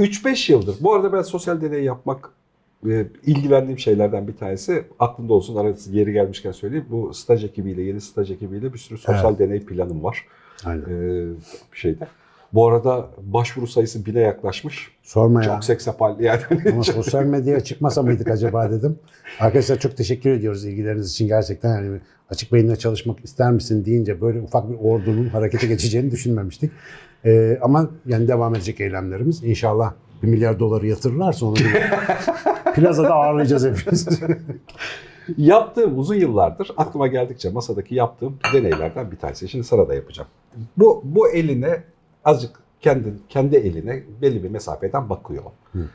3-5 yıldır. Bu arada ben sosyal deney yapmak e, ilgilendiğim şeylerden bir tanesi aklımda olsun arası yeri gelmişken söyleyeyim. Bu staj ekibiyle, yeni staj ekibiyle bir sürü sosyal deney planım var. Aynen. Ee, bir şeyde. Bu arada başvuru sayısı bile yaklaşmış. Sorma ya. Çok seksapal yani. Ama sosyal medyaya çıkmasa mıydık acaba dedim. Arkadaşlar çok teşekkür ediyoruz ilgileriniz için gerçekten. Yani açık beyinle çalışmak ister misin deyince böyle ufak bir ordunun harekete geçeceğini düşünmemiştik. Ee, ama yani devam edecek eylemlerimiz. İnşallah bir milyar doları yatırırlarsa onu bir plazada ağırlayacağız hepimiz. Yaptığım uzun yıllardır aklıma geldikçe masadaki yaptığım deneylerden bir tanesi. Şimdi sana da yapacağım. Bu bu eline azıcık kendi kendi eline belli bir mesafeden bakıyor. Hı.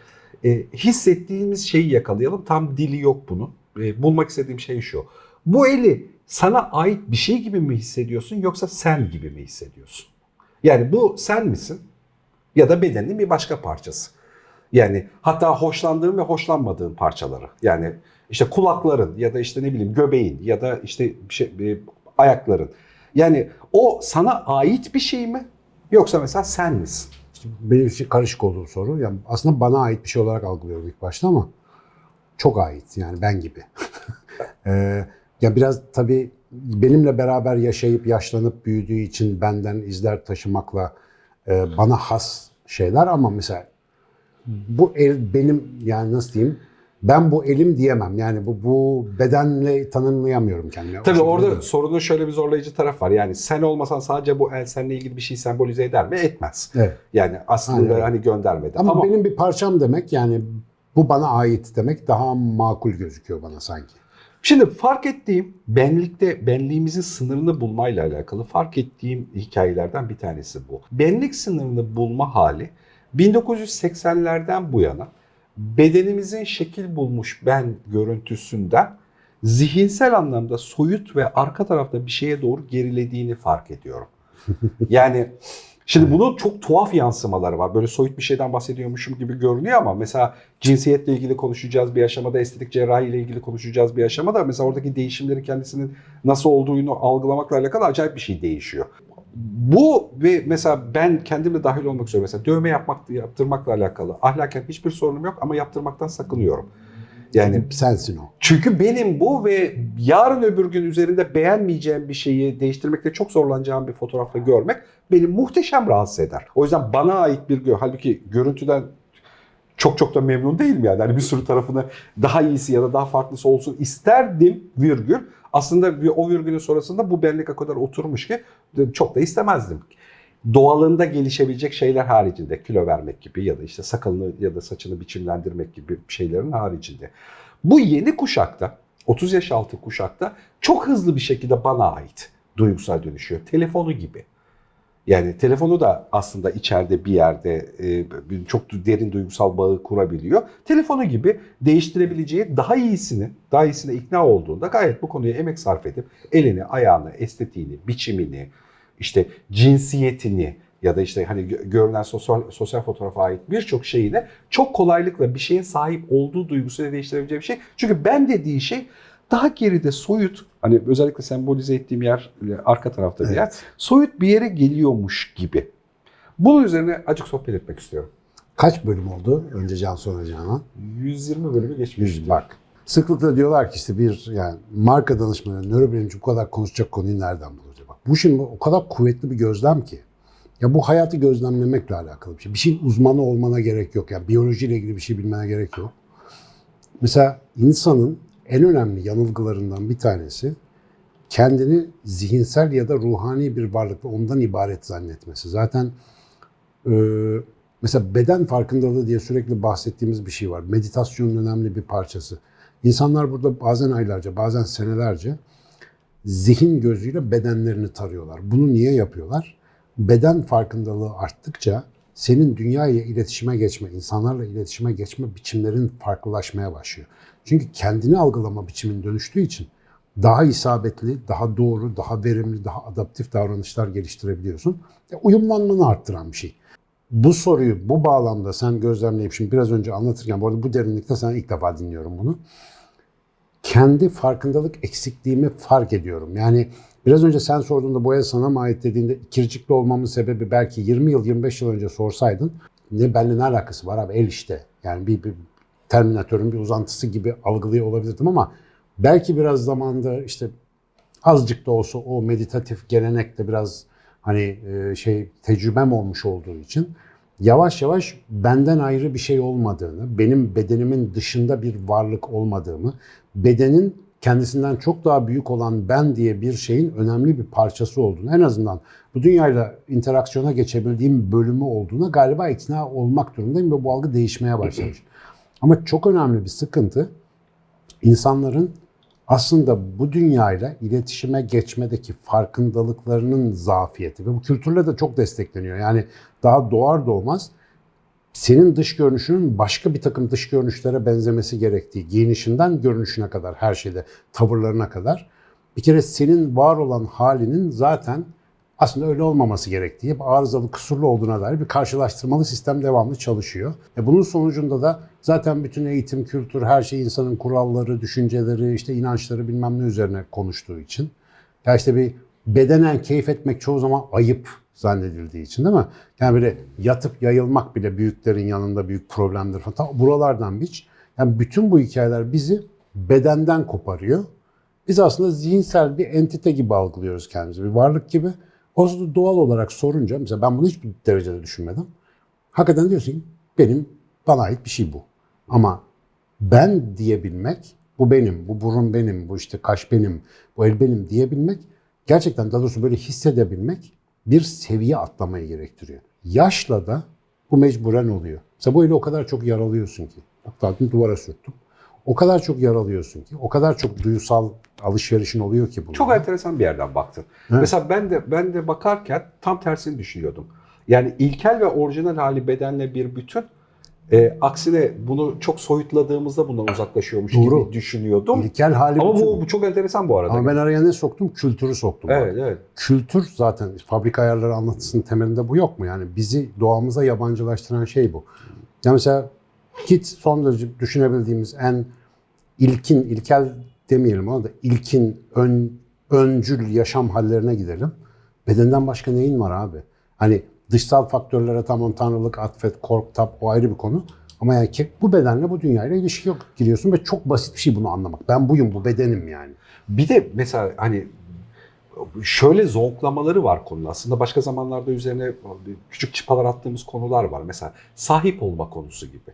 E, hissettiğimiz şeyi yakalayalım. Tam dili yok bunun. E, bulmak istediğim şey şu. Bu eli sana ait bir şey gibi mi hissediyorsun yoksa sen gibi mi hissediyorsun? Yani bu sen misin? Ya da bedenin bir başka parçası. Yani hatta hoşlandığın ve hoşlanmadığın parçaları. Yani işte kulakların ya da işte ne bileyim göbeğin ya da işte bir şey, bir ayakların. Yani o sana ait bir şey mi? Yoksa mesela sen misin? İşte benim için karışık olduğu soru. Yani aslında bana ait bir şey olarak algılıyorum ilk başta ama çok ait yani ben gibi. ee, ya biraz tabii benimle beraber yaşayıp yaşlanıp büyüdüğü için benden izler taşımakla e, bana has şeyler ama mesela bu el benim yani nasıl diyeyim ben bu elim diyemem. Yani bu bu bedenle tanımlayamıyorum kendimi. O Tabii şekilde orada sorunun şöyle bir zorlayıcı taraf var. Yani sen olmasan sadece bu el seninle ilgili bir şey sembolize eder mi? Etmez. Evet. Yani aslında Aynen. hani göndermedi. Ama, Ama, benim bir parçam demek yani bu bana ait demek daha makul gözüküyor bana sanki. Şimdi fark ettiğim benlikte benliğimizin sınırını bulmayla alakalı fark ettiğim hikayelerden bir tanesi bu. Benlik sınırını bulma hali 1980'lerden bu yana bedenimizin şekil bulmuş ben görüntüsünden zihinsel anlamda soyut ve arka tarafta bir şeye doğru gerilediğini fark ediyorum. Yani şimdi bunun çok tuhaf yansımaları var. Böyle soyut bir şeyden bahsediyormuşum gibi görünüyor ama mesela cinsiyetle ilgili konuşacağız bir aşamada, estetik cerrahi ile ilgili konuşacağız bir aşamada mesela oradaki değişimleri kendisinin nasıl olduğunu algılamakla alakalı acayip bir şey değişiyor. Bu ve mesela ben kendimle dahil olmak üzere mesela dövme yapmak yaptırmakla alakalı ahlaken hiçbir sorunum yok ama yaptırmaktan sakınıyorum. Yani sensin o. çünkü benim bu ve yarın öbür gün üzerinde beğenmeyeceğim bir şeyi değiştirmekte çok zorlanacağım bir fotoğrafla görmek beni muhteşem rahatsız eder. O yüzden bana ait bir gö halbuki görüntüden çok çok da memnun değilim yani. Hani bir sürü tarafını daha iyisi ya da daha farklısı olsun isterdim virgül. Aslında bir- o virgülün sonrasında bu benlik o kadar oturmuş ki çok da istemezdim. Doğalında gelişebilecek şeyler haricinde kilo vermek gibi ya da işte sakalını ya da saçını biçimlendirmek gibi şeylerin haricinde. Bu yeni kuşakta 30 yaş altı kuşakta çok hızlı bir şekilde bana ait duygusal dönüşüyor. Telefonu gibi. Yani telefonu da aslında içeride bir yerde e, çok derin duygusal bağı kurabiliyor. Telefonu gibi değiştirebileceği daha iyisini, daha iyisine ikna olduğunda gayet bu konuya emek sarf edip elini, ayağını, estetiğini, biçimini, işte cinsiyetini ya da işte hani gö- görünen sosyal, sosyal fotoğrafa ait birçok şeyine çok kolaylıkla bir şeyin sahip olduğu duygusuyla değiştirebileceği bir şey. Çünkü ben dediği şey daha geride soyut, hani özellikle sembolize ettiğim yer e, arka tarafta bir yer Evet. soyut bir yere geliyormuş gibi. Bunun üzerine acık sohbet etmek istiyorum. Kaç bölüm oldu önce Can sonra Canan? 120 bölümü geçmiş. Bak. Sıklıkla diyorlar ki işte bir yani marka danışmanı, nörobilimci bu kadar konuşacak konuyu nereden bulacak? Bak bu şimdi o kadar kuvvetli bir gözlem ki. Ya bu hayatı gözlemlemekle alakalı bir şey. Bir şeyin uzmanı olmana gerek yok. Yani biyolojiyle ilgili bir şey bilmene gerek yok. Mesela insanın en önemli yanılgılarından bir tanesi kendini zihinsel ya da ruhani bir varlık ve ondan ibaret zannetmesi. Zaten e, mesela beden farkındalığı diye sürekli bahsettiğimiz bir şey var. Meditasyonun önemli bir parçası. İnsanlar burada bazen aylarca, bazen senelerce zihin gözüyle bedenlerini tarıyorlar. Bunu niye yapıyorlar? Beden farkındalığı arttıkça senin dünyayla iletişime geçme, insanlarla iletişime geçme biçimlerin farklılaşmaya başlıyor. Çünkü kendini algılama biçimin dönüştüğü için daha isabetli, daha doğru, daha verimli, daha adaptif davranışlar geliştirebiliyorsun. E, uyumlanmanı arttıran bir şey. Bu soruyu bu bağlamda sen gözlemleyip şimdi biraz önce anlatırken, bu arada bu derinlikte sen ilk defa dinliyorum bunu. Kendi farkındalık eksikliğimi fark ediyorum. Yani biraz önce sen sorduğunda boya sana mı ait dediğinde ikircikli olmamın sebebi belki 20 yıl, 25 yıl önce sorsaydın ne benimle ne alakası var abi el işte. Yani bir, bir Terminatörün bir uzantısı gibi algılıyor olabilirdim ama belki biraz zamanda işte azıcık da olsa o meditatif gelenekle biraz hani e, şey tecrübem olmuş olduğu için yavaş yavaş benden ayrı bir şey olmadığını, benim bedenimin dışında bir varlık olmadığımı, bedenin kendisinden çok daha büyük olan ben diye bir şeyin önemli bir parçası olduğunu, en azından bu dünyayla interaksiyona geçebildiğim bölümü olduğuna galiba ikna olmak durumundayım ve bu algı değişmeye başlamış. Ama çok önemli bir sıkıntı insanların aslında bu dünyayla iletişime geçmedeki farkındalıklarının zafiyeti ve bu kültürle de çok destekleniyor. Yani daha doğar doğmaz senin dış görünüşünün başka bir takım dış görünüşlere benzemesi gerektiği, giyinişinden görünüşüne kadar, her şeyde, tavırlarına kadar bir kere senin var olan halinin zaten aslında öyle olmaması gerektiği, arızalı, kusurlu olduğuna dair bir karşılaştırmalı sistem devamlı çalışıyor. E bunun sonucunda da zaten bütün eğitim, kültür, her şey insanın kuralları, düşünceleri, işte inançları bilmem ne üzerine konuştuğu için. Ya işte bir bedenen keyif etmek çoğu zaman ayıp zannedildiği için değil mi? Yani böyle yatıp yayılmak bile büyüklerin yanında büyük problemdir falan. Ta buralardan biç. Yani bütün bu hikayeler bizi bedenden koparıyor. Biz aslında zihinsel bir entite gibi algılıyoruz kendimizi, bir varlık gibi. O doğal olarak sorunca, mesela ben bunu hiçbir derecede düşünmedim. Hakikaten diyorsun ki benim, bana ait bir şey bu. Ama ben diyebilmek, bu benim, bu burun benim, bu işte kaş benim, bu el benim diyebilmek, gerçekten daha doğrusu böyle hissedebilmek bir seviye atlamayı gerektiriyor. Yaşla da bu mecburen oluyor. Mesela bu eli o kadar çok yaralıyorsun ki. Dün duvara sürttüm. O kadar çok yaralıyorsun ki, o kadar çok duysal alışverişin oluyor ki bunun. Çok enteresan bir yerden baktın. Mesela ben de ben de bakarken tam tersini düşünüyordum. Yani ilkel ve orijinal hali bedenle bir bütün. E, aksine bunu çok soyutladığımızda bundan uzaklaşıyormuş Doğru. gibi düşünüyordum. İlkel hali Ama bütün. bu, bu çok enteresan bu arada. Ama ben araya ne soktum? Kültürü soktum. Evet, evet. Kültür zaten fabrika ayarları anlatısının temelinde bu yok mu? Yani bizi doğamıza yabancılaştıran şey bu. Yani mesela git son derece düşünebildiğimiz en ilkin, ilkel demeyelim ama da ilkin, ön, öncül yaşam hallerine gidelim. Bedenden başka neyin var abi? Hani dışsal faktörlere tamam tanrılık, atfet, kork, tap o ayrı bir konu. Ama yani ki bu bedenle bu dünyayla ilişki yok giriyorsun ve çok basit bir şey bunu anlamak. Ben buyum, bu bedenim yani. Bir de mesela hani şöyle zonklamaları var konunun. Aslında başka zamanlarda üzerine küçük çıpalar attığımız konular var. Mesela sahip olma konusu gibi.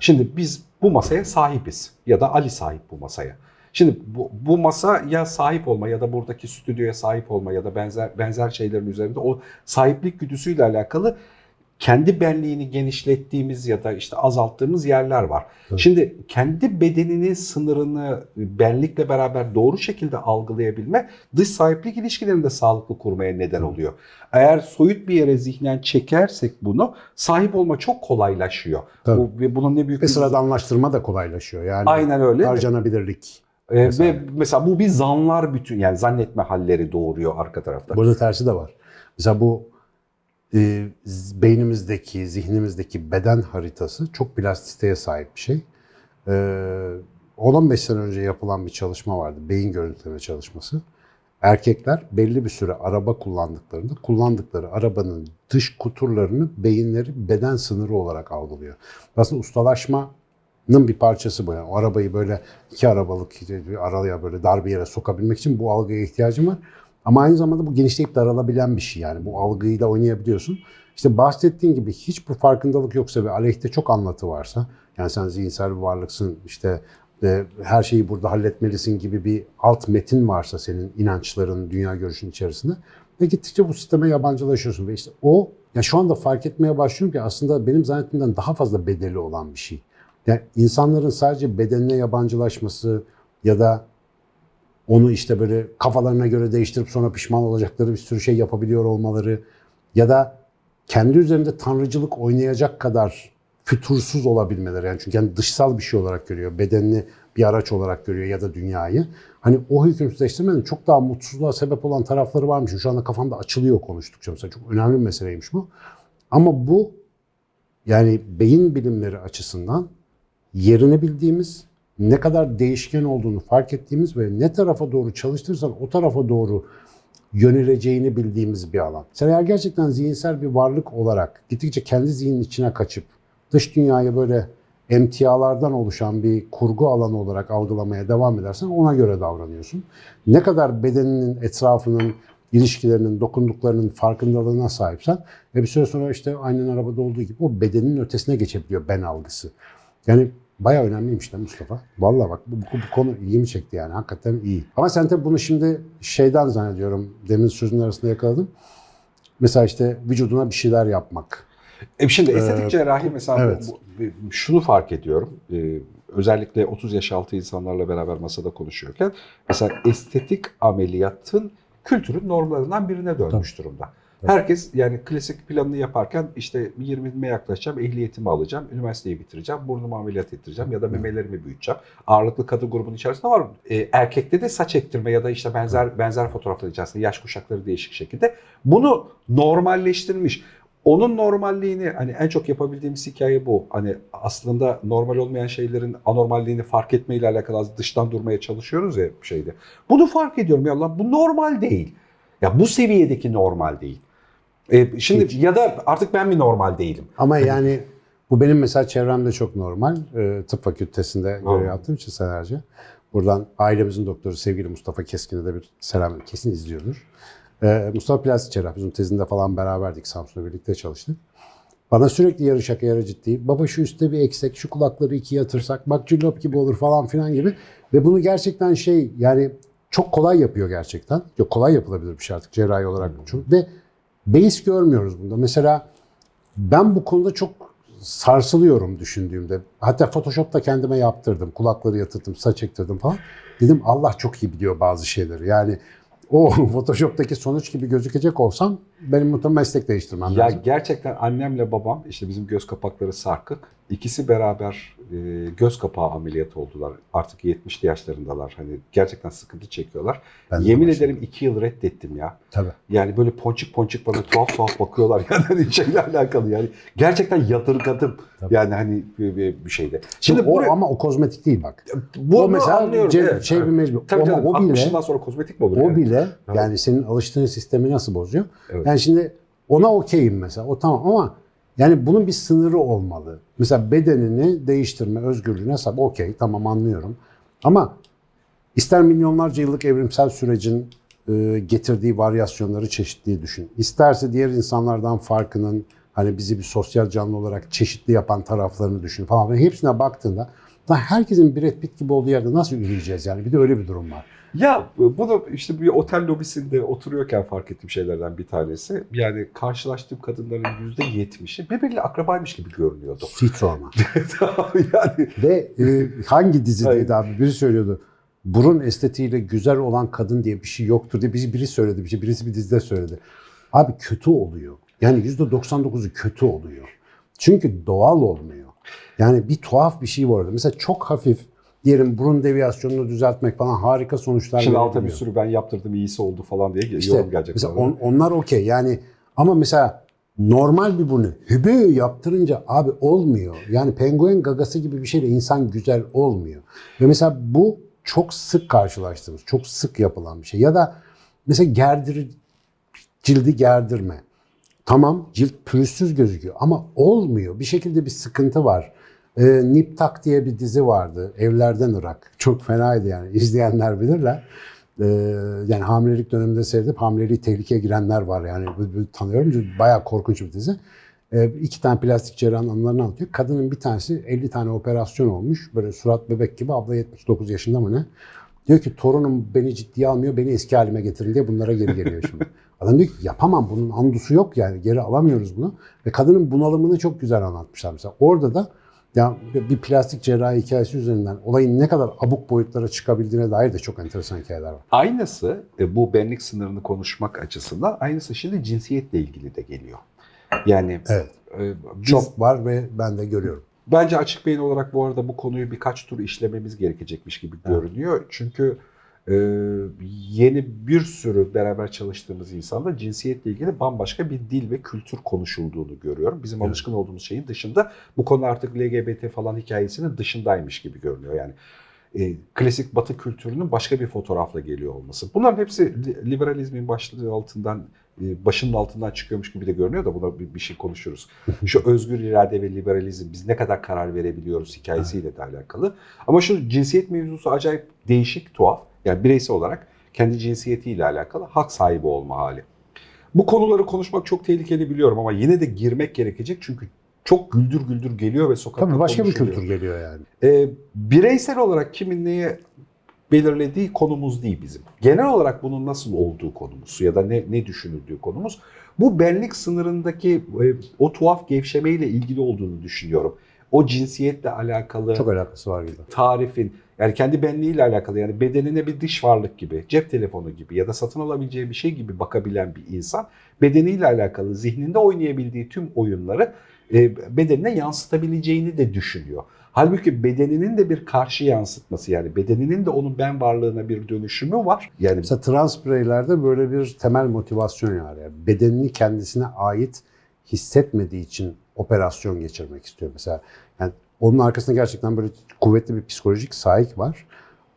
Şimdi biz bu masaya sahibiz ya da Ali sahip bu masaya. Şimdi bu, bu masa ya sahip olma ya da buradaki stüdyoya sahip olma ya da benzer benzer şeylerin üzerinde o sahiplik güdüsüyle alakalı kendi benliğini genişlettiğimiz ya da işte azalttığımız yerler var. Evet. Şimdi kendi bedeninin sınırını benlikle beraber doğru şekilde algılayabilme dış sahiplik ilişkilerini de sağlıklı kurmaya neden oluyor. Eğer soyut bir yere zihnen çekersek bunu sahip olma çok kolaylaşıyor. Tabii. Bu, ve bunun ne büyük Ve bir sıradanlaştırma da kolaylaşıyor. Yani Aynen öyle. harcanabilirlik. Ee, Mesela. Ve mesela bu bir zanlar bütün yani zannetme halleri doğuruyor arka tarafta. Burada tersi de var. Mesela bu e, beynimizdeki, zihnimizdeki beden haritası çok plastisiteye sahip bir şey. E, 10-15 sene önce yapılan bir çalışma vardı. Beyin görüntüleme çalışması. Erkekler belli bir süre araba kullandıklarında kullandıkları arabanın dış kuturlarını beyinleri beden sınırı olarak algılıyor. Aslında ustalaşmanın bir parçası bu. Yani o arabayı böyle iki arabalık bir araya böyle dar bir yere sokabilmek için bu algıya ihtiyacım var. Ama aynı zamanda bu genişleyip daralabilen bir şey yani. Bu algıyla oynayabiliyorsun. İşte bahsettiğin gibi hiçbir farkındalık yoksa ve aleyhte çok anlatı varsa, yani sen zihinsel bir varlıksın, işte e, her şeyi burada halletmelisin gibi bir alt metin varsa senin inançların, dünya görüşün içerisinde ve gittikçe bu sisteme yabancılaşıyorsun ve işte o ya şu anda fark etmeye başlıyorum ki aslında benim zannettiğimden daha fazla bedeli olan bir şey. Yani insanların sadece bedenine yabancılaşması ya da onu işte böyle kafalarına göre değiştirip sonra pişman olacakları bir sürü şey yapabiliyor olmaları ya da kendi üzerinde tanrıcılık oynayacak kadar fütursuz olabilmeleri. Yani çünkü yani dışsal bir şey olarak görüyor. Bedenini bir araç olarak görüyor ya da dünyayı. Hani o hükümsüzleştirmenin çok daha mutsuzluğa sebep olan tarafları varmış. Şu anda kafamda açılıyor konuştukça. Mesela çok önemli bir meseleymiş bu. Ama bu yani beyin bilimleri açısından yerini bildiğimiz, ne kadar değişken olduğunu fark ettiğimiz ve ne tarafa doğru çalıştırırsan o tarafa doğru yöneleceğini bildiğimiz bir alan. Sen eğer gerçekten zihinsel bir varlık olarak gittikçe kendi zihnin içine kaçıp dış dünyayı böyle emtialardan oluşan bir kurgu alanı olarak algılamaya devam edersen ona göre davranıyorsun. Ne kadar bedeninin, etrafının, ilişkilerinin, dokunduklarının farkındalığına sahipsen ve bir süre sonra işte aynen arabada olduğu gibi o bedenin ötesine geçebiliyor ben algısı. Yani bayağı önemliymiş de Mustafa. Vallahi bak bu, bu, bu konu ilgimi çekti yani. Hakikaten iyi. Ama sen tabii bunu şimdi şeyden zannediyorum. Demin sözün arasında yakaladım. Mesela işte vücuduna bir şeyler yapmak. E şimdi estetik Ee, cerrahi mesela bu- evet. bu- şunu fark ediyorum. Ee, özellikle 30 yaş altı insanlarla beraber masada konuşuyorken mesela estetik ameliyatın kültürün normlarından birine dönmüş durumda. Tabii. Herkes yani klasik planını yaparken işte 20'me yaklaşacağım, ehliyetimi alacağım, üniversiteyi bitireceğim, burnumu ameliyat ettireceğim ya da memelerimi büyüteceğim. Ağırlıklı kadın grubunun içerisinde var. E, erkekte de saç ektirme ya da işte benzer benzer fotoğraflar içerisinde yaş kuşakları değişik şekilde bunu normalleştirmiş. Onun normalliğini hani en çok yapabildiğimiz hikaye bu. Hani aslında normal olmayan şeylerin anormalliğini fark etmeyle alakalı az dıştan durmaya çalışıyoruz ya şeyde. Bunu fark ediyorum ya lan bu normal değil. Ya bu seviyedeki normal değil. E, şimdi Hiç. ya da artık ben mi normal değilim? Ama yani bu benim mesela çevremde çok normal. Ee, tıp fakültesinde görev yaptığım için senelerce. Buradan ailemizin doktoru sevgili Mustafa Keskin'e de bir selam kesin izliyordur. Ee, Mustafa plastik cerrah. Bizim tezinde falan beraberdik. Samsun'da birlikte çalıştık. Bana sürekli yarı şaka yarı ciddi. Baba şu üstte bir eksek, şu kulakları ikiye yatırsak, bak cillop gibi olur falan filan gibi. Ve bunu gerçekten şey yani çok kolay yapıyor gerçekten. Yok kolay yapılabilir bir şey artık cerrahi olarak. Çok- Ve beis görmüyoruz bunda. Mesela ben bu konuda çok sarsılıyorum düşündüğümde. Hatta Photoshop'ta kendime yaptırdım. Kulakları yatırdım, saç ektirdim falan. Dedim Allah çok iyi biliyor bazı şeyleri. Yani o Photoshop'taki sonuç gibi gözükecek olsam benim muhtemelen meslek değiştirmem Ya lazım. gerçekten annemle babam işte bizim göz kapakları sarkık. İkisi beraber e, göz kapağı ameliyatı oldular. Artık 70'li yaşlarındalar. Hani gerçekten sıkıntı çekiyorlar. Ben Yemin ederim iki yıl reddettim ya. Tabii. Yani böyle ponçik ponçik bana tuhaf tuhaf bakıyorlar yani hani alakalı yani. Gerçekten yadırgadım Tabii. yani hani bir, bir, bir şeyde. Şimdi Şimdi o buraya, ama o kozmetik değil bak. bunu o mesela anlıyorum. ce- evet. şey bir mecbur. Tabii Ama canım, o bile 60'ından sonra kozmetik mi olur? o yani? bile Evet. yani senin alıştığın sistemi nasıl bozuyor? Evet. Yani şimdi ona okeyim mesela. O tamam ama yani bunun bir sınırı olmalı. Mesela bedenini değiştirme özgürlüğüne sahip. Okey tamam anlıyorum. Ama ister milyonlarca yıllık evrimsel sürecin e, getirdiği varyasyonları çeşitliği düşün. İsterse diğer insanlardan farkının hani bizi bir sosyal canlı olarak çeşitli yapan taraflarını düşün falan. Hepsine baktığında da herkesin Brad Pitt gibi olduğu yerde nasıl üreyeceğiz yani? Bir de öyle bir durum var. Ya bunu işte bir otel lobisinde oturuyorken fark ettiğim şeylerden bir tanesi. Yani karşılaştığım kadınların %70'i birbiriyle akrabaymış gibi görünüyordu. Hiç sorma. yani Ve e, hangi dizideydi abi? Biri söylüyordu. Burun estetiğiyle güzel olan kadın diye bir şey yoktur diye biri, biri söyledi. Bir şey, birisi bir dizide söyledi. Abi kötü oluyor. Yani %99'u kötü oluyor. Çünkü doğal olmuyor. Yani bir tuhaf bir şey var orada. Mesela çok hafif diyelim burun deviyasyonunu düzeltmek falan harika sonuçlar şimdi alta bir sürü ben yaptırdım iyisi oldu falan diye İşte yorum gelecek. mesela on- onlar okey yani ama mesela normal bir burnu hübü yaptırınca abi olmuyor. Yani penguen gagası gibi bir şeyle insan güzel olmuyor. Ve mesela bu çok sık karşılaştığımız, çok sık yapılan bir şey. Ya da mesela gerdir, cildi gerdirme. Tamam cilt pürüzsüz gözüküyor ama olmuyor. Bir şekilde bir sıkıntı var. Ee, Nip Tak diye bir dizi vardı. Evlerden Irak. Çok fenaydı yani. İzleyenler bilirler. Ee, yani hamilelik döneminde seyredip hamileliği tehlikeye girenler var yani. Böyle tanıyorum. Çünkü Bayağı korkunç bir dizi. Ee, iki tane plastik cerrahın anılarını anlatıyor. Kadının bir tanesi 50 tane operasyon olmuş. Böyle surat bebek gibi. Abla 79 yaşında mı ne? Diyor ki torunum beni ciddiye almıyor, beni eski halime getirin diye bunlara geri geliyor şimdi. Adam diyor ki yapamam bunun andusu yok yani geri alamıyoruz bunu. Ve kadının bunalımını çok güzel anlatmışlar mesela. Orada da ya bir plastik cerrahi hikayesi üzerinden olayın ne kadar abuk boyutlara çıkabildiğine dair de çok enteresan hikayeler var. Aynısı e, bu benlik sınırını konuşmak açısından aynısı şimdi cinsiyetle ilgili de geliyor. Yani Evet. e, biz, Çok var ve ben de görüyorum. Bence açık beyin olarak bu arada bu konuyu birkaç tur işlememiz gerekecekmiş gibi Evet. görünüyor. Çünkü e, yeni bir sürü beraber çalıştığımız insanda cinsiyetle ilgili bambaşka bir dil ve kültür konuşulduğunu görüyorum. Bizim Evet. alışkın olduğumuz şeyin dışında bu konu artık LGBT falan hikayesinin dışındaymış gibi görünüyor. Yani e, klasik batı kültürünün başka bir fotoğrafla geliyor olması. Bunların hepsi li- liberalizmin başlığı altından e, başının altından çıkıyormuş gibi de görünüyor da buna bir, bir şey konuşuruz. Şu özgür irade ve liberalizm biz ne kadar karar verebiliyoruz hikayesiyle de alakalı. Ama şu cinsiyet mevzusu acayip değişik, tuhaf. Yani bireysel olarak kendi cinsiyetiyle alakalı hak sahibi olma hali. Bu konuları konuşmak çok tehlikeli biliyorum ama yine de girmek gerekecek çünkü çok güldür güldür geliyor ve sokakta Tabii başka bir kültür geliyor yani. Ee, bireysel olarak kimin neye belirlediği konumuz değil bizim. Genel olarak bunun nasıl olduğu konumuz ya da ne, ne düşünüldüğü konumuz. Bu benlik sınırındaki e, o tuhaf gevşemeyle ilgili olduğunu düşünüyorum. O cinsiyetle alakalı Çok alakası var gibi. tarifin yani kendi benliğiyle alakalı yani bedenine bir dış varlık gibi, cep telefonu gibi ya da satın alabileceği bir şey gibi bakabilen bir insan bedeniyle alakalı zihninde oynayabildiği tüm oyunları e, bedenine yansıtabileceğini de düşünüyor. Halbuki bedeninin de bir karşı yansıtması yani bedeninin de onun ben varlığına bir dönüşümü var. Yani Mesela trans bireylerde böyle bir temel motivasyon var. Yani bedenini kendisine ait hissetmediği için operasyon geçirmek istiyor. Mesela yani onun arkasında gerçekten böyle kuvvetli bir psikolojik sahip var.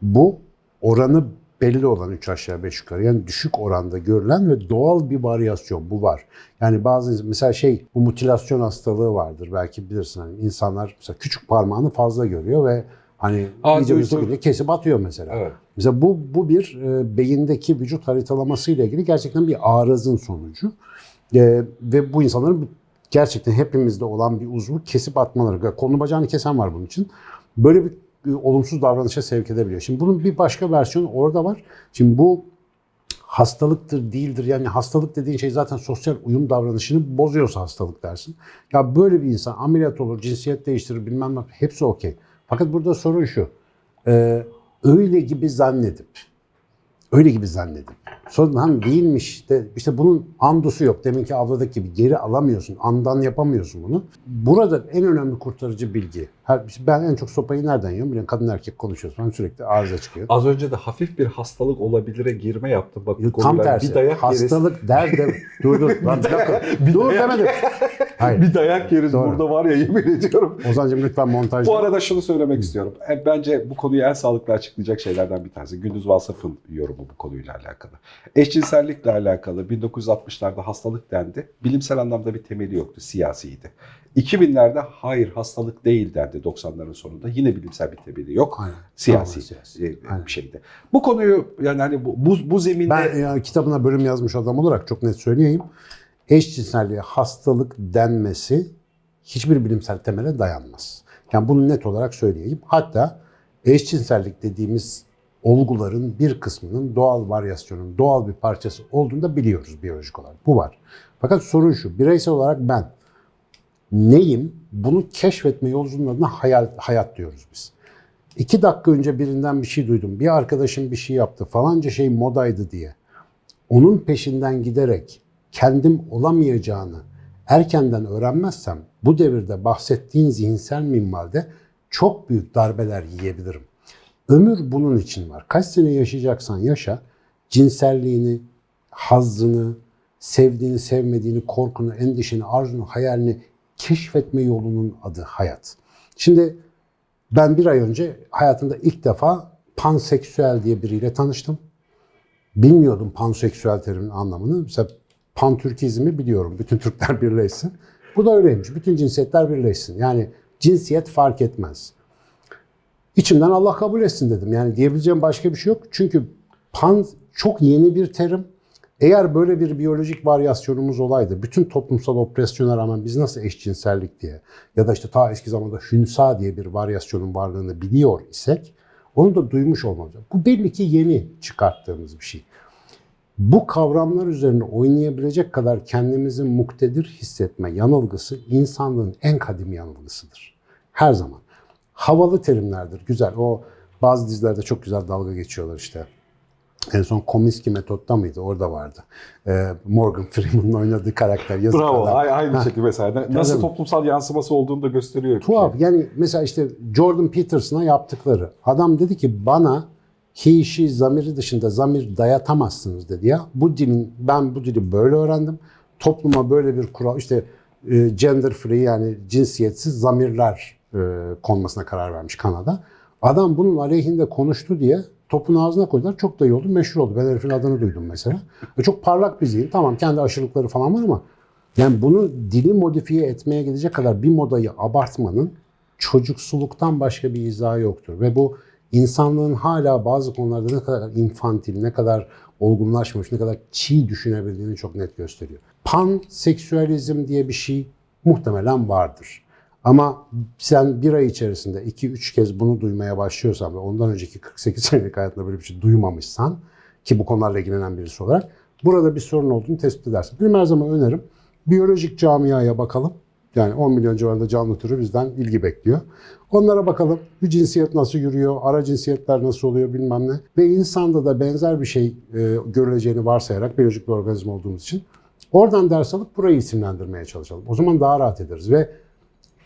Bu oranı belli olan 3 aşağı 5 yukarı yani düşük oranda görülen ve doğal bir varyasyon bu var. Yani bazı mesela şey bu mutilasyon hastalığı vardır belki bilirsin hani insanlar mesela küçük parmağını fazla görüyor ve hani iyice üstüne kesip atıyor mesela. evet. Mesela bu, bu bir e, beyindeki vücut haritalaması ile ilgili gerçekten bir arızın sonucu. E, ve bu insanların gerçekten hepimizde olan bir uzvu kesip atmaları. Kolunu bacağını kesen var bunun için. Böyle bir e, olumsuz davranışa sevk edebiliyor. Şimdi bunun bir başka versiyonu orada var. Şimdi bu hastalıktır değildir. Yani hastalık dediğin şey zaten sosyal uyum davranışını bozuyorsa hastalık dersin. Ya böyle bir insan ameliyat olur, cinsiyet değiştirir bilmem ne hepsi okey. Fakat burada sorun şu. e, öyle gibi zannedip öyle gibi zannedip sonra hem değilmiş de işte bunun andusu yok. Deminki abladaki gibi geri alamıyorsun. Andan yapamıyorsun bunu. Burada en önemli kurtarıcı bilgi. Her, ben en çok sopayı nereden yiyorum? Biliyorum kadın erkek konuşuyoruz. Ben sürekli arıza çıkıyor. Az önce de hafif bir hastalık olabilire girme yaptım. Bak bu Tam tersi. bir dayak yeriz. Hastalık der de dur dur. Lan bir dakika. dur demedim. Hayır. Bir dayak yeriz Doğru. burada var ya yemin ediyorum. Ozancığım lütfen montaj. Bu arada şunu söylemek istiyorum. E, Bence bu konuyu en sağlıklı açıklayacak şeylerden bir tanesi. Gündüz Vasıf'ın yorumu bu konuyla alakalı. Eşcinsellikle alakalı 1960'larda hastalık dendi. Bilimsel anlamda bir temeli yoktu, siyasiydi. 2000'lerde hayır hastalık değil dendi 90'ların sonunda. Yine bilimsel bir temeli yok. Aynen. Siyasi e, Aynen. bir şeydi. Bu konuyu yani hani bu, bu, bu zeminde Ben ya, kitabına bölüm yazmış adam olarak çok net söyleyeyim. Eşcinselliğe hastalık denmesi hiçbir bilimsel temele dayanmaz. Yani bunu net olarak söyleyeyim. Hatta eşcinsellik dediğimiz olguların bir kısmının doğal varyasyonun doğal bir parçası olduğunu da biliyoruz biyolojik olarak. Bu var. Fakat sorun şu, bireysel olarak ben neyim? Bunu keşfetme yolculuğunun adına hayat, hayat diyoruz biz. İki dakika önce birinden bir şey duydum. Bir arkadaşım bir şey yaptı. Falanca şey modaydı diye. Onun peşinden giderek kendim olamayacağını erkenden öğrenmezsem bu devirde bahsettiğin zihinsel minvalde çok büyük darbeler yiyebilirim. Ömür bunun için var. Kaç sene yaşayacaksan yaşa, cinselliğini, hazzını, sevdiğini, sevmediğini, korkunu, endişeni, arzunu, hayalini keşfetme yolunun adı hayat. Şimdi ben bir ay önce hayatımda ilk defa panseksüel diye biriyle tanıştım. Bilmiyordum panseksüel terimin anlamını. Mesela pantürkizmi biliyorum. Bütün Türkler birleşsin. Bu da öyleymiş. Bütün cinsiyetler birleşsin. Yani cinsiyet fark etmez. İçimden Allah kabul etsin dedim. Yani diyebileceğim başka bir şey yok. Çünkü pan çok yeni bir terim. Eğer böyle bir biyolojik varyasyonumuz olaydı, bütün toplumsal opresyona rağmen biz nasıl eşcinsellik diye ya da işte ta eski zamanda hünsa diye bir varyasyonun varlığını biliyor isek onu da duymuş olmamız. Bu belli ki yeni çıkarttığımız bir şey. Bu kavramlar üzerine oynayabilecek kadar kendimizi muktedir hissetme yanılgısı insanlığın en kadim yanılgısıdır. Her zaman. Havalı terimlerdir, güzel. O bazı dizilerde çok güzel dalga geçiyorlar işte. En son Kominsky metotta mıydı? Orada vardı. Ee, Morgan Freeman'ın oynadığı karakter yazık bravo adam. ay- aynı şekilde mesela nasıl toplumsal yansıması olduğunu da gösteriyor. Tuhaf. Yani mesela işte Jordan Peterson'a yaptıkları. Adam dedi ki bana he, she zamiri dışında zamir dayatamazsınız dedi ya. Bu dilin, ben bu dili böyle öğrendim. Topluma böyle bir kural, işte e, gender free yani cinsiyetsiz zamirler konmasına karar vermiş Kanada. Adam bunun aleyhinde konuştu diye topun ağzına koydular. Çok da iyi oldu. Meşhur oldu. Ben herifin adını duydum mesela. Ve çok parlak bir zihin. Tamam kendi aşırılıkları falan var ama yani bunu dili modifiye etmeye gidecek kadar bir modayı abartmanın çocuksuluktan başka bir izahı yoktur. Ve bu insanlığın hala bazı konularda ne kadar infantil, ne kadar olgunlaşmış, ne kadar çiğ düşünebildiğini çok net gösteriyor. Panseksüalizm diye bir şey muhtemelen vardır. Ama sen bir ay içerisinde 2-3 kez bunu duymaya başlıyorsan ve ondan önceki 48 senelik hayatında böyle bir şey duymamışsan ki bu konularla ilgilenen birisi olarak burada bir sorun olduğunu tespit edersin. Benim her zaman önerim biyolojik camiaya bakalım. Yani 10 milyon civarında canlı türü bizden ilgi bekliyor. Onlara bakalım. Bir cinsiyet nasıl yürüyor, ara cinsiyetler nasıl oluyor bilmem ne. Ve insanda da benzer bir şey e, görüleceğini varsayarak biyolojik bir organizma olduğumuz için oradan ders alıp burayı isimlendirmeye çalışalım. O zaman daha rahat ederiz ve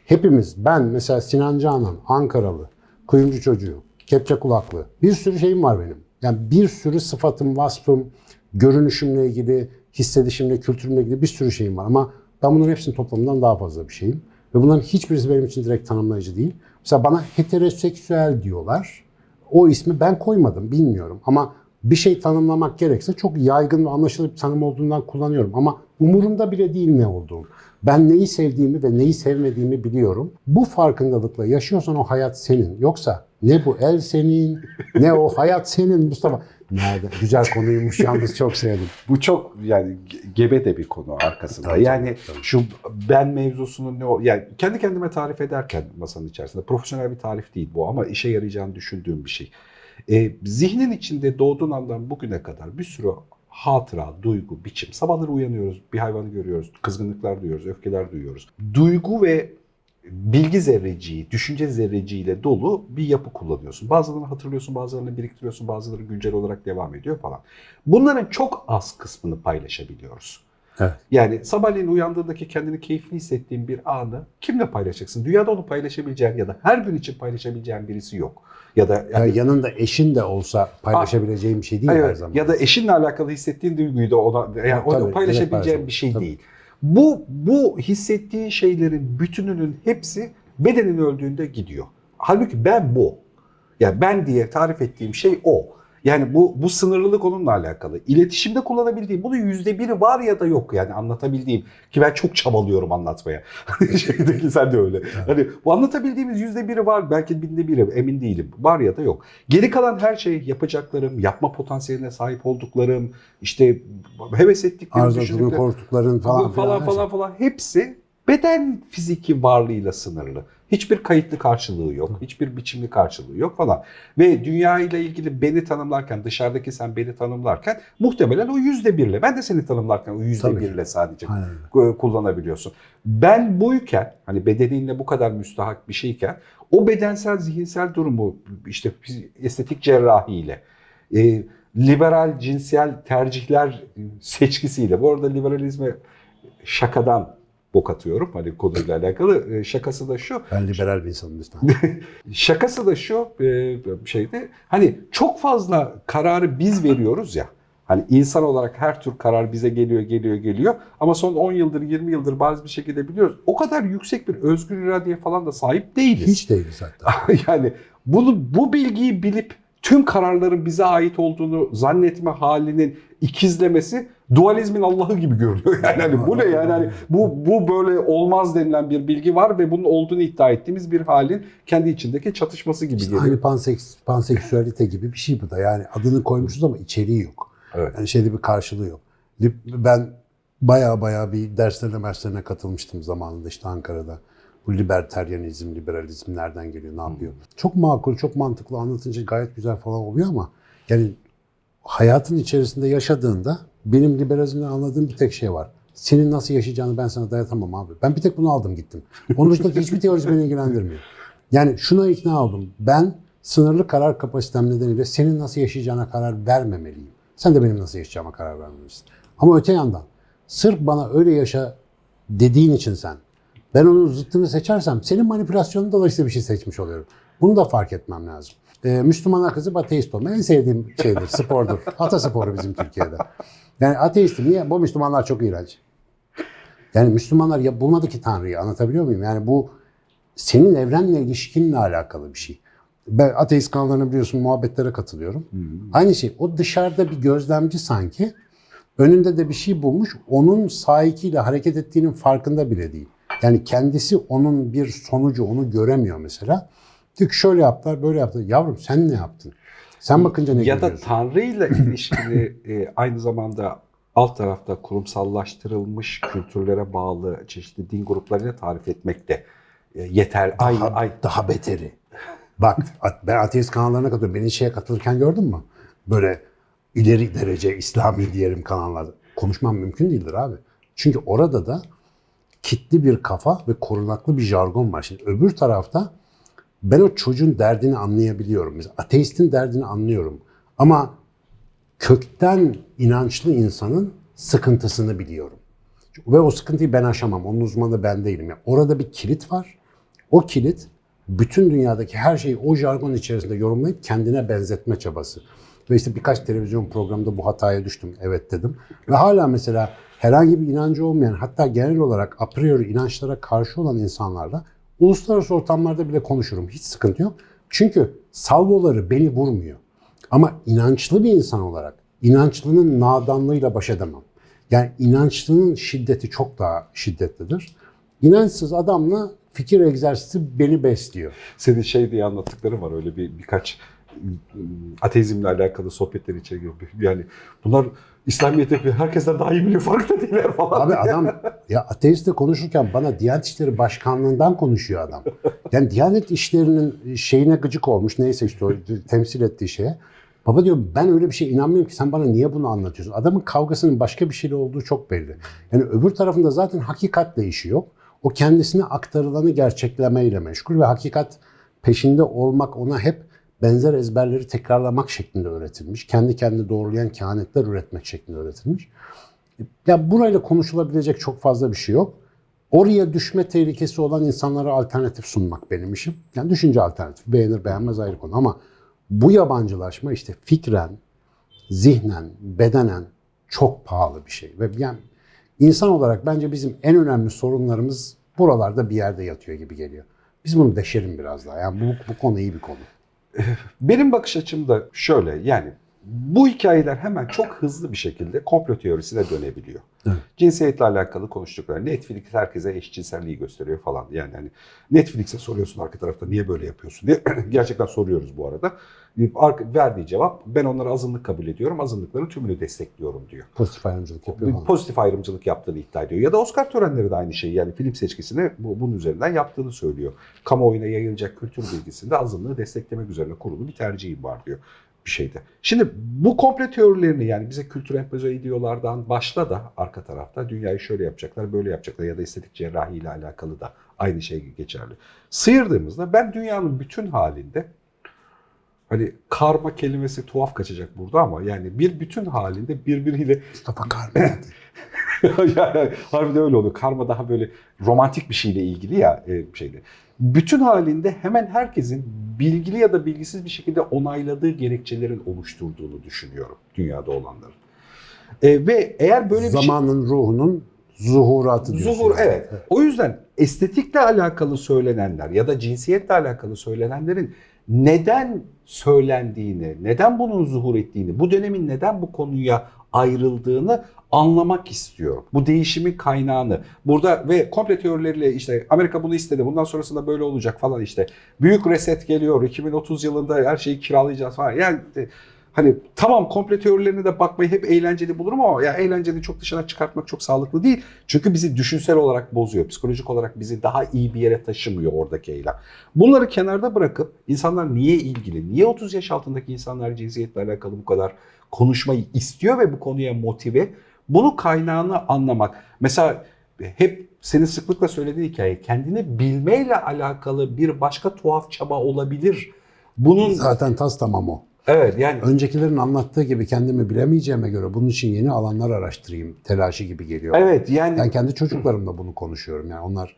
hepimiz ben mesela Sinan Canan, Ankaralı, kuyumcu çocuğu, kepçe kulaklı bir sürü şeyim var benim. Yani bir sürü sıfatım, vasfım, görünüşümle ilgili, hissedişimle, kültürümle ilgili bir sürü şeyim var ama ben bunların hepsinin toplamından daha fazla bir şeyim. Ve bunların hiçbirisi benim için direkt tanımlayıcı değil. Mesela bana heteroseksüel diyorlar. O ismi ben koymadım, bilmiyorum. Ama bir şey tanımlamak gerekse çok yaygın ve anlaşılır bir tanım olduğundan kullanıyorum. Ama umurumda bile değil ne olduğum. Ben neyi sevdiğimi ve neyi sevmediğimi biliyorum. Bu farkındalıkla yaşıyorsan o hayat senin. Yoksa ne bu el senin, ne o hayat senin Mustafa. Nerede? Güzel konuymuş yalnız çok sevdim. Bu çok yani ge- gebe de bir konu arkasında. Tabii, yani tabii. şu ben mevzusunun ne o yani kendi kendime tarif ederken masanın içerisinde profesyonel bir tarif değil bu ama işe yarayacağını düşündüğüm bir şey. Ee, zihnin içinde doğduğun andan bugüne kadar bir sürü hatıra, duygu, biçim. Sabahları uyanıyoruz, bir hayvanı görüyoruz, kızgınlıklar duyuyoruz, öfkeler duyuyoruz. Duygu ve bilgi zerreciği, düşünce zerreciğiyle dolu bir yapı kullanıyorsun. Bazılarını hatırlıyorsun, bazılarını biriktiriyorsun, bazıları güncel olarak devam ediyor falan. Bunların çok az kısmını paylaşabiliyoruz. Evet. Yani sabahleyin uyandığındaki kendini keyifli hissettiğin bir anı kimle paylaşacaksın? Dünyada onu paylaşabileceğin ya da her gün için paylaşabileceğin birisi yok. Ya da Yani yani, yanında eşin de olsa paylaşabileceğim bir şey değil her Evet, zaman. ya da eşinle alakalı hissettiğin duyguyu da ona yani onu Tabii, paylaşabileceğin evet, bir şey tabii. değil. Bu bu hissettiğin şeylerin bütününün hepsi bedenin öldüğünde gidiyor. Halbuki ben bu. Yani ben diye tarif ettiğim şey o. Yani bu bu sınırlılık onunla alakalı. İletişimde kullanabildiğim, bunun yüzde biri var ya da yok yani anlatabildiğim. Ki ben çok çabalıyorum anlatmaya. Şeydeki sen de öyle. Hani bu anlatabildiğimiz yüzde biri var, belki binde biri emin değilim. Var ya da yok. Geri kalan her şey yapacaklarım, yapma potansiyeline sahip olduklarım, işte heves ettiklerim, düşündüklerim korktukların falan falan falan şey. falan hepsi beden fiziki varlığıyla sınırlı. Hiçbir kayıtlı karşılığı yok, hiçbir biçimli karşılığı yok falan. Ve dünya ile ilgili beni tanımlarken, dışarıdaki sen beni tanımlarken muhtemelen o yüzde birle, ben de seni tanımlarken o yüzde birle sadece Aynen e, kullanabiliyorsun. Ben buyken, hani bedeninle bu kadar müstahak bir şeyken, o bedensel, zihinsel durumu işte estetik cerrahiyle, e, liberal cinsel tercihler seçkisiyle, bu arada liberalizme şakadan bok atıyorum hani konuyla alakalı. E, şakası da şu, Ben liberal bir insanım lütfen. şakası da şu e, şeyde hani çok fazla kararı biz veriyoruz ya. Hani insan olarak her tür karar bize geliyor, geliyor, geliyor. Ama son 10 yıldır, 20 yıldır bazı bir şekilde biliyoruz. O kadar yüksek bir özgür iradeye falan da sahip değiliz. Hiç değiliz hatta. yani bunu bu bilgiyi bilip tüm kararların bize ait olduğunu zannetme halinin ikizlemesi dualizmin Allah'ı gibi görünüyor. Yani hani bu ne yani hani bu bu böyle olmaz denilen bir bilgi var ve bunun olduğunu iddia ettiğimiz bir halin kendi içindeki çatışması gibi İşte geliyor. aynı panseks, panseksüelite gibi bir şey bu da. Yani adını koymuşuz ama içeriği yok. Evet. Yani şeyde bir karşılığı yok. Ben baya baya bir derslerine derslerine katılmıştım zamanında işte Ankara'da. Bu liberteryanizm, liberalizm nereden geliyor, ne yapıyor? Çok makul, çok mantıklı anlatınca gayet güzel falan oluyor ama yani hayatın içerisinde yaşadığında benim liberalizmden anladığım bir tek şey var. Senin nasıl yaşayacağını ben sana dayatamam abi. Ben bir tek bunu aldım gittim. Onun dışındaki hiçbir teorisi beni ilgilendirmiyor. Yani şuna ikna oldum. Ben sınırlı karar kapasitem nedeniyle senin nasıl yaşayacağına karar vermemeliyim. Sen de benim nasıl yaşayacağıma karar vermelisin. Ama öte yandan sırf bana öyle yaşa dediğin için sen ben onun zıttını seçersem senin manipülasyonun dolayısıyla bir şey seçmiş oluyorum. Bunu da fark etmem lazım. Ee, Müslümana kızıp ateist olma en sevdiğim şeydir, spordur. Atasporu bizim Türkiye'de. Yani ateistim. Niye? Bu Müslümanlar çok iğrenç. Yani Müslümanlar ya bulmadı ki Tanrı'yı anlatabiliyor muyum? Yani bu senin evrenle ilişkinle alakalı bir şey. Ben ateist kanallarına biliyorsun muhabbetlere katılıyorum. Aynı şey. O dışarıda bir gözlemci sanki. Önünde de bir şey bulmuş. Onun sahikiyle hareket ettiğinin farkında bile değil. Yani kendisi onun bir sonucu onu göremiyor mesela. Ki şöyle yaptılar böyle yaptılar. Yavrum sen ne yaptın? Sen bakınca ne ya da görüyorsun? Tanrı ile ilişkili e, aynı zamanda alt tarafta kurumsallaştırılmış kültürlere bağlı çeşitli din gruplarıyla tarif etmek de e, yeter. Ay, Daha, ay, daha beteri. Bak ben ateist kanallarına katılıyorum. Beni şeye katılırken gördün mü? Böyle ileri derece İslami diyelim kanallarda. Konuşmam mümkün değildir abi. Çünkü orada da kitli bir kafa ve korunaklı bir jargon var. Şimdi öbür tarafta ben o çocuğun derdini anlayabiliyorum. Mesela ateistin derdini anlıyorum. Ama kökten inançlı insanın sıkıntısını biliyorum. Ve o sıkıntıyı ben aşamam. Onun uzmanı ben değilim. Yani orada bir kilit var. O kilit bütün dünyadaki her şeyi o jargon içerisinde yorumlayıp kendine benzetme çabası. Ve işte birkaç televizyon programında bu hataya düştüm. Evet dedim. Ve hala mesela herhangi bir inancı olmayan hatta genel olarak a priori inançlara karşı olan insanlarla uluslararası ortamlarda bile konuşurum. Hiç sıkıntı yok. Çünkü salvoları beni vurmuyor. Ama inançlı bir insan olarak inançlının nadanlığıyla baş edemem. Yani inançlının şiddeti çok daha şiddetlidir. İnançsız adamla fikir egzersizi beni besliyor. senin şey diye anlattıkları var öyle bir birkaç ım, ateizmle alakalı sohbetler içeri giriyor. Yani bunlar İslamiyet'te herkesten daha iyi biliyor farkında değiller falan. Abi diye. adam ya ateistle konuşurken bana Diyanet İşleri Başkanlığından konuşuyor adam. Yani Diyanet İşleri'nin şeyine gıcık olmuş neyse işte o temsil ettiği şeye. Baba diyor ben öyle bir şeye inanmıyorum ki sen bana niye bunu anlatıyorsun? Adamın kavgasının başka bir şeyle olduğu çok belli. Yani öbür tarafında zaten hakikatle işi yok. O kendisine aktarılanı gerçeklemeyle meşgul ve hakikat peşinde olmak ona hep benzer ezberleri tekrarlamak şeklinde öğretilmiş. Kendi kendini doğrulayan kehanetler üretmek şeklinde öğretilmiş. Ya burayla konuşulabilecek çok fazla bir şey yok. Oraya düşme tehlikesi olan insanlara alternatif sunmak benim işim. Yani düşünce alternatif. Beğenir beğenmez ayrı konu ama bu yabancılaşma işte fikren, zihnen, bedenen çok pahalı bir şey. Ve yani insan olarak bence bizim en önemli sorunlarımız buralarda bir yerde yatıyor gibi geliyor. Biz bunu deşelim biraz daha. Yani bu, bu konu iyi bir konu. Benim bakış açım da şöyle yani bu hikayeler hemen çok hızlı bir şekilde komplo teorisine dönebiliyor. Evet. Cinsiyetle alakalı konuştukları. Netflix herkese eşcinselliği gösteriyor falan. Yani hani Netflix'e soruyorsun arka tarafta niye böyle yapıyorsun diye. Gerçekten soruyoruz bu arada. Verdiği cevap ben onları azınlık kabul ediyorum. Azınlıkların tümünü destekliyorum diyor. Pozitif ayrımcılık yapıyor falan. Pozitif ayrımcılık yaptığını iddia ediyor. Ya da Oscar törenleri de aynı şeyi yani film seçkisini bu, bunun üzerinden yaptığını söylüyor. Kamuoyuna yayılacak kültür bilgisinde azınlığı desteklemek üzerine kurulu bir tercihim var diyor bir şeyde. Şimdi bu komple teorilerini yani bize kültür empoze ediyorlardan başla da arka tarafta dünyayı şöyle yapacaklar böyle yapacaklar ya da estetik cerrahi ile alakalı da aynı şey geçerli. Sıyırdığımızda ben dünyanın bütün halinde hani karma kelimesi tuhaf kaçacak burada ama yani bir bütün halinde birbiriyle Mustafa Karmel. yani harbiden öyle oluyor. Karma daha böyle romantik bir şeyle ilgili ya e, şeyde. Bütün halinde hemen herkesin bilgili ya da bilgisiz bir şekilde onayladığı gerekçelerin oluşturduğunu düşünüyorum dünyada olanların. E, ve eğer böyle bir şey... Zamanın ruhunun zuhuratı diyorsun. Zuhur yani. evet. O yüzden estetikle alakalı söylenenler ya da cinsiyetle alakalı söylenenlerin neden söylendiğini, neden bunun zuhur ettiğini, bu dönemin neden bu konuya ayrıldığını anlamak istiyorum. Bu değişimin kaynağını. Burada ve komple teorileriyle işte Amerika bunu istedi. Bundan sonrasında böyle olacak falan işte. Büyük reset geliyor. 2030 yılında her şeyi kiralayacağız falan. Yani e, Hani tamam komple teorilerine de bakmayı hep eğlenceli bulurum ama ya eğlencenin çok dışına çıkartmak çok sağlıklı değil. Çünkü bizi düşünsel olarak bozuyor. Psikolojik olarak bizi daha iyi bir yere taşımıyor oradaki eylem. Bunları kenarda bırakıp insanlar niye ilgili? Niye 30 yaş altındaki insanlar cinsiyetle alakalı bu kadar konuşmayı istiyor ve bu konuya motive? Bunu kaynağını anlamak. Mesela hep senin sıklıkla söylediğin hikaye kendini bilmeyle alakalı bir başka tuhaf çaba olabilir. Bunun Zaten tas tamam o. evet yani Öncekilerin anlattığı gibi kendimi bilemeyeceğime göre bunun için yeni alanlar araştırayım telaşı gibi geliyor. Evet yani Ben kendi çocuklarımla bunu konuşuyorum. Yani onlar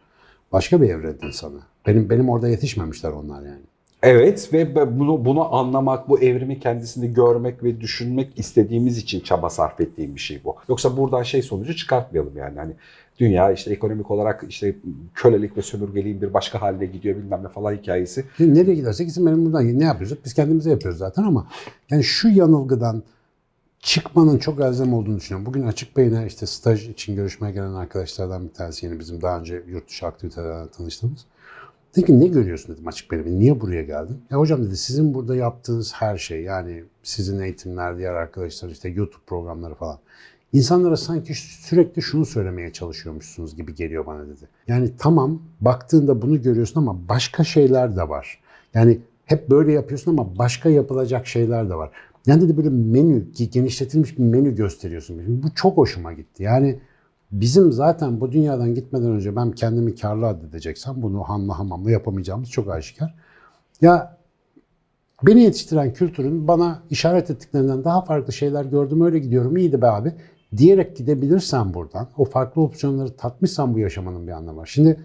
başka bir evren insanı. Benim benim orada yetişmemişler onlar yani. Evet ve bunu, bunu anlamak, bu evrimi kendisini görmek ve düşünmek istediğimiz için çaba sarf ettiğim bir şey bu. Yoksa buradan şey sonucu çıkartmayalım yani. Hani dünya işte ekonomik olarak işte kölelik ve sömürgeliğin bir başka haline gidiyor bilmem ne falan hikayesi. Şimdi nereye gidersek gitsin benim buradan ne yapıyoruz? Biz kendimize yapıyoruz zaten ama yani şu yanılgıdan çıkmanın çok elzem olduğunu düşünüyorum. Bugün Açık Bey'ine işte staj için görüşmeye gelen arkadaşlardan bir tanesi yine bizim daha önce yurt dışı aktivitelerden tanıştığımız. Dedi ki ne görüyorsun dedim Açık Bey'e. Niye buraya geldin? Ya hocam dedi sizin burada yaptığınız her şey yani sizin eğitimler, diğer arkadaşlar işte YouTube programları falan. İnsanlara sanki sürekli şunu söylemeye çalışıyormuşsunuz gibi geliyor bana dedi. Yani tamam baktığında bunu görüyorsun ama başka şeyler de var. Yani hep böyle yapıyorsun ama başka yapılacak şeyler de var. Yani dedi böyle menü, genişletilmiş bir menü gösteriyorsun. Bu çok hoşuma gitti. Yani bizim zaten bu dünyadan gitmeden önce ben kendimi karlı addedeceksem bunu hanla hamamla yapamayacağımız çok aşikar. Ya beni yetiştiren kültürün bana işaret ettiklerinden daha farklı şeyler gördüm öyle gidiyorum iyiydi be abi diyerek gidebilirsen buradan o farklı opsiyonları tatmışsan bu yaşamanın bir anlamı var. Şimdi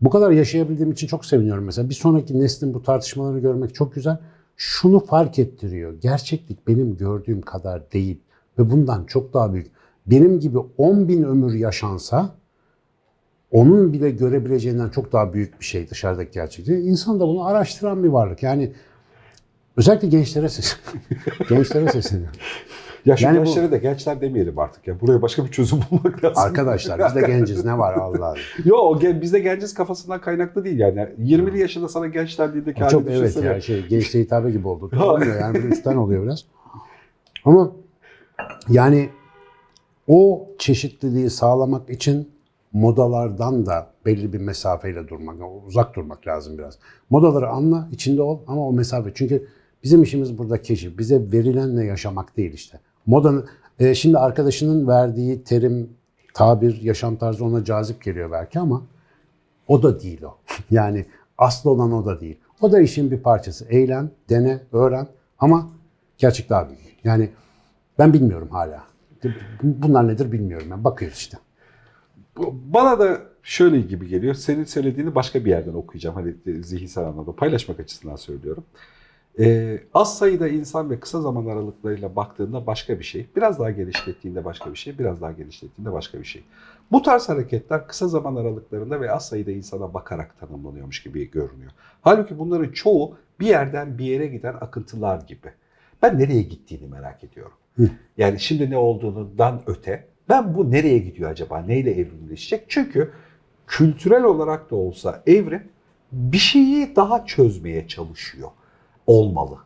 bu kadar yaşayabildiğim için çok seviniyorum mesela. Bir sonraki neslin bu tartışmaları görmek çok güzel. Şunu fark ettiriyor. Gerçeklik benim gördüğüm kadar değil ve bundan çok daha büyük. Benim gibi 10 bin ömür yaşansa onun bile görebileceğinden çok daha büyük bir şey dışarıdaki gerçeklik. İnsan da bunu araştıran bir varlık. Yani özellikle gençlere ses gençlere sesleniyorum. Ya şu Yani bu- gençlere de gençler demeyelim artık ya. Buraya başka bir çözüm bulmak lazım. Arkadaşlar biz de genciz ne var Allah. Yo o gen- bizde genciz kafasından kaynaklı değil yani. 20'li yaşında sana genç dendiğindeki Çok evet düşünsene. ya şey gençliğe hitabe gibi oldu. Olmuyor yani böyle üstten oluyor biraz. Ama yani o çeşitliliği sağlamak için modalardan da belli bir mesafeyle durmak, uzak durmak lazım biraz. Modaları anla, içinde ol ama o mesafe. Çünkü bizim işimiz burada keşif. Bize verilenle yaşamak değil işte. Modanın, e, şimdi arkadaşının verdiği terim, tabir, yaşam tarzı ona cazip geliyor belki ama o da değil o. Yani aslı olan o da değil. O da işin bir parçası. Eğlen, dene, öğren ama gerçek daha büyük. Yani ben bilmiyorum hala. Bunlar nedir bilmiyorum. Ben bakıyoruz işte. Bana da şöyle gibi geliyor. Senin söylediğini başka bir yerden okuyacağım. Hani e, zihinsel anlamda paylaşmak açısından söylüyorum. Ee, az sayıda insan ve kısa zaman aralıklarıyla baktığında başka bir şey. Biraz daha genişlettiğinde başka bir şey. Biraz daha genişlettiğinde başka bir şey. Bu tarz hareketler kısa zaman aralıklarında ve az sayıda insana bakarak tanımlanıyormuş gibi görünüyor. Halbuki bunların çoğu bir yerden bir yere giden akıntılar gibi. Ben nereye gittiğini merak ediyorum. Yani şimdi ne olduğundan öte ben bu nereye gidiyor acaba? Neyle evrimleşecek? Çünkü kültürel olarak da olsa evrim bir şeyi daha çözmeye çalışıyor olmalı.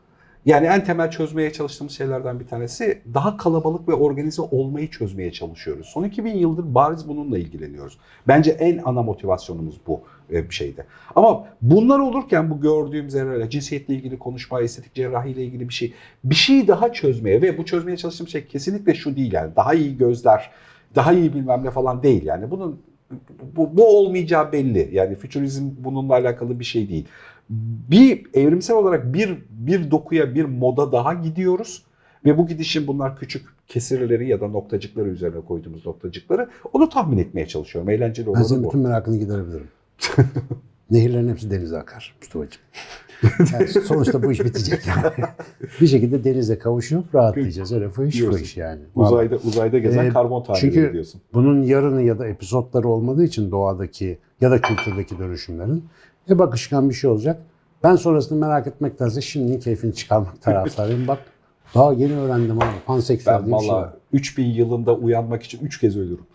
Yani en temel çözmeye çalıştığımız şeylerden bir tanesi daha kalabalık ve organize olmayı çözmeye çalışıyoruz. Son 2000 yıldır bariz bununla ilgileniyoruz. Bence en ana motivasyonumuz bu bir şeyde. Ama bunlar olurken bu gördüğüm zerreler, cinsiyetle ilgili konuşma, estetik cerrahiyle ilgili bir şey, bir şeyi daha çözmeye ve bu çözmeye çalıştığım şey kesinlikle şu değil yani daha iyi gözler, daha iyi bilmem ne falan değil yani. Bunun bu, bu olmayacağı belli. Yani fütürizm bununla alakalı bir şey değil. Bir evrimsel olarak bir bir dokuya, bir moda daha gidiyoruz ve bu gidişin bunlar küçük kesirleri ya da noktacıkları üzerine koyduğumuz noktacıkları onu tahmin etmeye çalışıyorum. Eğlenceli Ben olanı senin bu. bütün merakını giderebilirim. Nehirlerin hepsi denize akar Mustafa'cığım. Yani sonuçta bu iş bitecek yani. bir şekilde denize kavuşup rahatlayacağız. Öyle fış Diyorsun. fış yani. Uzayda uzayda gezen Ee, karbon tanrıları çünkü- diyorsun. Bunun yarını ya da epizotları olmadığı için doğadaki ya da kültürdeki dönüşümlerin hep akışkan bir şey olacak. Ben sonrasını merak etmektense şimdinin keyfini çıkarmak taraftarıyım. Bak daha yeni öğrendim abi. Panseksüel Ben diye bir şey var. valla 3000 yılında uyanmak için 3 kez ölürüm.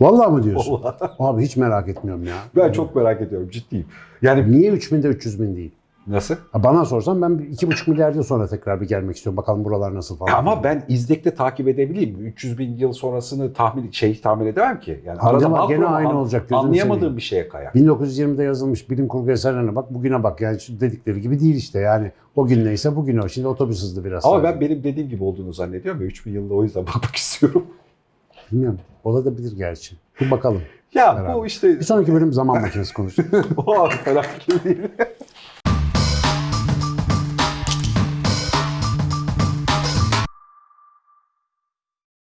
Vallahi mı diyorsun? Vallahi. Abi hiç merak etmiyorum ya. Ben çok merak ediyorum ciddiyim. Yani Niye 3000'de 300 bin değil? nasıl? Ha, Bana sorsan ben bir iki buçuk milyar yıl sonra tekrar bir gelmek istiyorum. Bakalım buralar nasıl falan. Ama ben izlekte takip edebileyim. 300 bin yıl sonrasını tahmin şey tahmin edemem ki. Yani arada makro gene an- aynı olacak, gözünü Anlayamadığım seveyim. bir şeye kayar. 1920'de yazılmış bilim kurgu eserlerine bak bugüne bak yani dedikleri gibi değil işte yani o gün neyse bugün o. Şimdi otobüs hızlı biraz. Ama sadece. ben benim dediğim gibi olduğunu zannediyorum ve 3000 yılda o yüzden bakmak istiyorum. Bilmiyorum. Olabilir gerçi. Bir bakalım. Ya Beraber. bu işte Bir sonraki bölüm zaman makinesi konuşuruz. o fikir değil.